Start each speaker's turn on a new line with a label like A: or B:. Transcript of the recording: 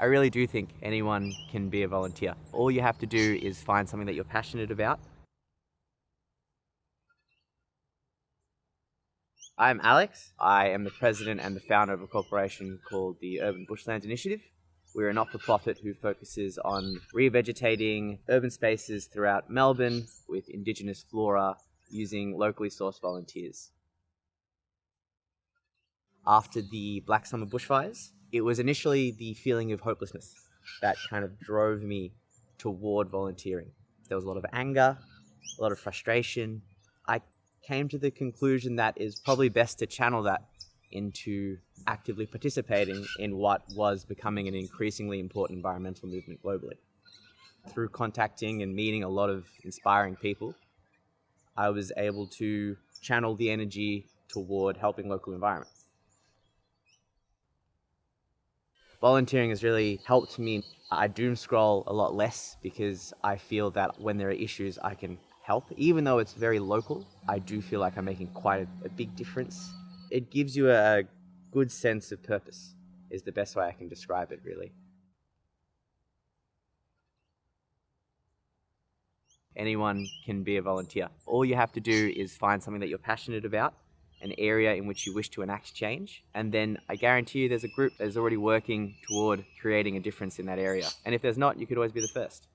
A: I really do think anyone can be a volunteer. All you have to do is find something that you're passionate about. I'm Alex. I am the president and the founder of a corporation called the Urban Bushlands Initiative. We're a not-for-profit who focuses on revegetating urban spaces throughout Melbourne with indigenous flora using locally sourced volunteers. After the Black Summer bushfires, it was initially the feeling of hopelessness that kind of drove me toward volunteering. There was a lot of anger, a lot of frustration. I came to the conclusion that it's probably best to channel that into actively participating in what was becoming an increasingly important environmental movement globally. Through contacting and meeting a lot of inspiring people, I was able to channel the energy toward helping local environment. Volunteering has really helped me. I doom scroll a lot less because I feel that when there are issues I can help. Even though it's very local, I do feel like I'm making quite a, a big difference. It gives you a good sense of purpose is the best way I can describe it really. Anyone can be a volunteer. All you have to do is find something that you're passionate about an area in which you wish to enact change. And then I guarantee you there's a group that is already working toward creating a difference in that area. And if there's not, you could always be the first.